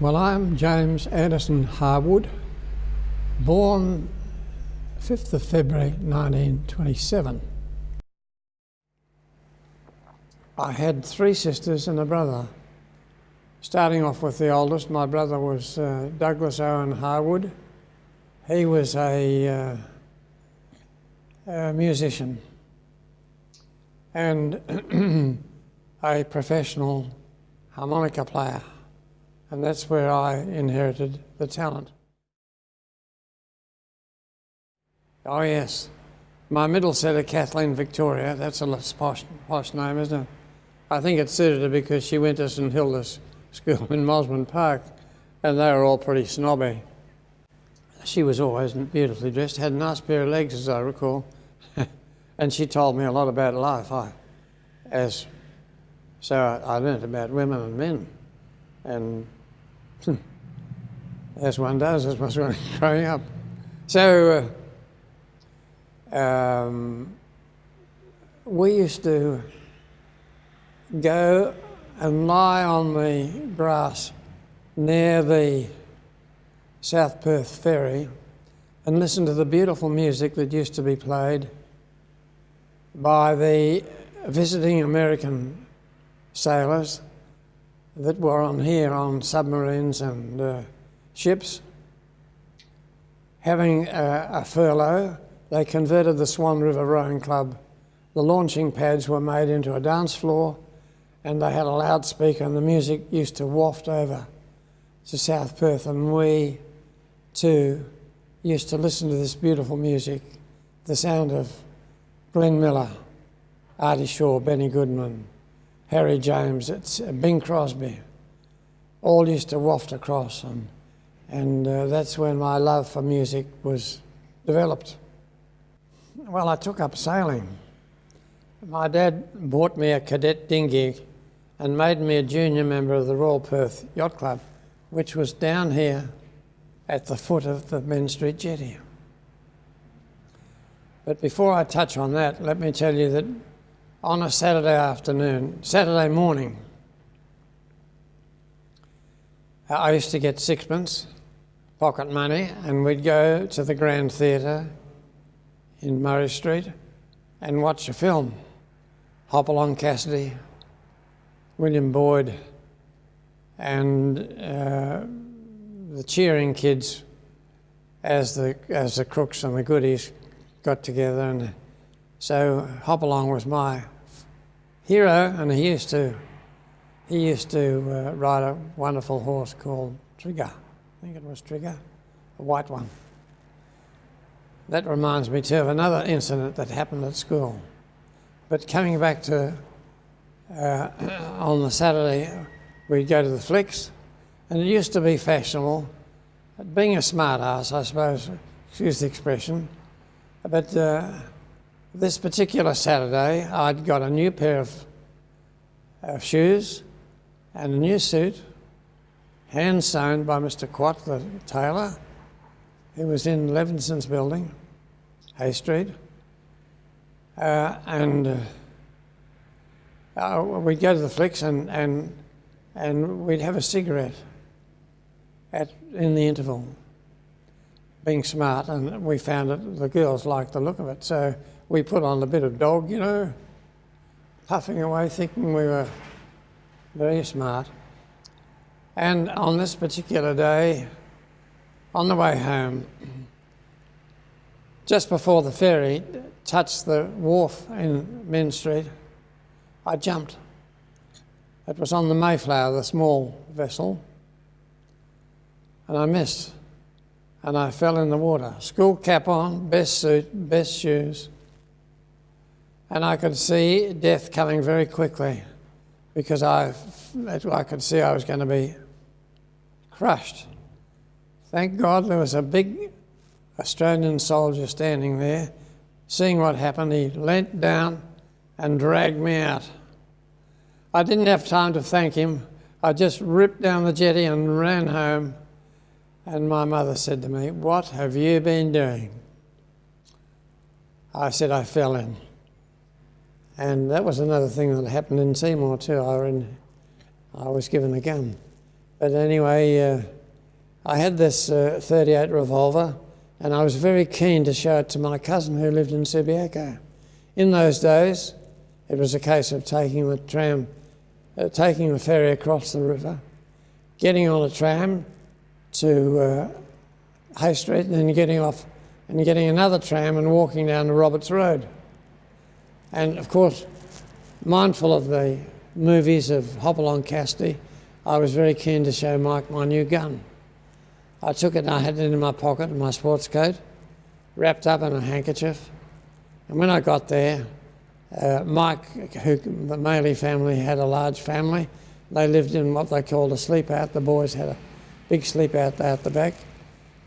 Well, I'm James Anderson Harwood, born 5th of February 1927. I had three sisters and a brother. Starting off with the oldest, my brother was uh, Douglas Owen Harwood. He was a, uh, a musician and a professional harmonica player and that's where I inherited the talent. Oh yes, my middle setter, Kathleen Victoria, that's a posh, posh name, isn't it? I think it suited her because she went to St Hilda's School in Mosman Park, and they were all pretty snobby. She was always beautifully dressed, had a nice pair of legs, as I recall, and she told me a lot about life. I, as so I, I learned about women and men, and as one does as one growing up. So uh, um, we used to go and lie on the grass near the South Perth ferry and listen to the beautiful music that used to be played by the visiting American sailors that were on here on submarines and uh, ships. Having a, a, furlough, they converted the Swan River Rowing Club. The launching pads were made into a dance floor and they had a loudspeaker and the music used to waft over to South Perth and we too used to listen to this beautiful music, the sound of Glenn Miller, Artie Shaw, Benny Goodman, Harry James, it's uh, Bing Crosby, all used to waft across, and, and uh, that's when my love for music was developed. Well, I took up sailing. My dad bought me a cadet dinghy and made me a junior member of the Royal Perth Yacht Club, which was down here at the foot of the Mends Street Jetty. But before I touch on that, let me tell you that on a Saturday afternoon, Saturday morning. I used to get sixpence, pocket money, and we'd go to the Grand Theatre in Murray Street and watch a film. Hopalong Cassidy, William Boyd, and uh, the cheering kids as the, as the crooks and the goodies got together and so Hopalong was my hero, and he used to he used to uh, ride a wonderful horse called Trigger. I think it was Trigger, a white one. That reminds me too of another incident that happened at school. But coming back to uh, on the Saturday, we'd go to the flicks, and it used to be fashionable. Being a smart ass, I suppose, excuse the expression, but. Uh, this particular Saturday, I'd got a new pair of, of shoes and a new suit, hand sewn by Mr. Quat, the tailor, who was in Levinson's building, Hay Street. Uh, and uh, uh, we'd go to the flicks and, and, and we'd have a cigarette at, in the interval, being smart, and we found that the girls liked the look of it. So we put on a bit of dog, you know, puffing away, thinking we were very smart. And on this particular day, on the way home, just before the ferry touched the wharf in Mends Street, I jumped. It was on the Mayflower, the small vessel, and I missed. And I fell in the water. School cap on, best suit, best shoes and I could see death coming very quickly because I, I could see I was going to be crushed. Thank God there was a big Australian soldier standing there. Seeing what happened, he leant down and dragged me out. I didn't have time to thank him. I just ripped down the jetty and ran home. And my mother said to me, What have you been doing? I said, I fell in. And that was another thing that happened in Seymour too. I, in, I was given a gun. But anyway, uh, I had this uh, 38 revolver and I was very keen to show it to my cousin who lived in Subiaco. In those days, it was a case of taking the tram, uh, taking the ferry across the river, getting on a tram to uh, Hay Street, and then getting off and getting another tram and walking down to Roberts Road. And of course, mindful of the movies of Hopalong Cassidy, I was very keen to show Mike my new gun. I took it and I had it in my pocket in my sports coat, wrapped up in a handkerchief. And when I got there, uh, Mike, who, the Maley family had a large family. They lived in what they called a sleep out. The boys had a big sleep out out the back,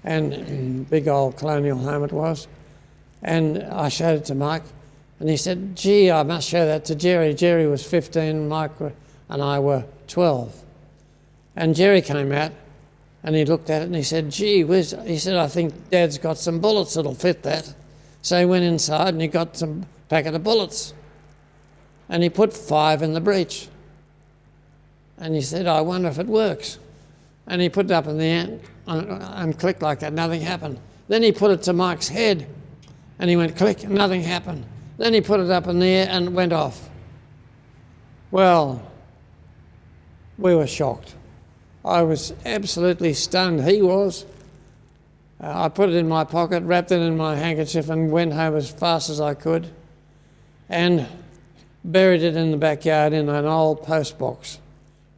and big old colonial home it was. And I showed it to Mike, and he said, "Gee, I must show that to Jerry." Jerry was 15, Mike and I were 12. And Jerry came out, and he looked at it and he said, "Gee whiz!" He said, "I think Dad's got some bullets that'll fit that." So he went inside and he got some packet of bullets. And he put five in the breech. And he said, I wonder if it works. And he put it up in the air and, clicked like that, nothing happened. Then he put it to Mike's head and he went click, nothing happened. Then he put it up in the air and went off. Well, we were shocked. I was absolutely stunned. He was. Uh, I put it in my pocket, wrapped it in my handkerchief, and went home as fast as I could and buried it in the backyard in an old post box,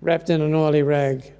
wrapped in an oily rag.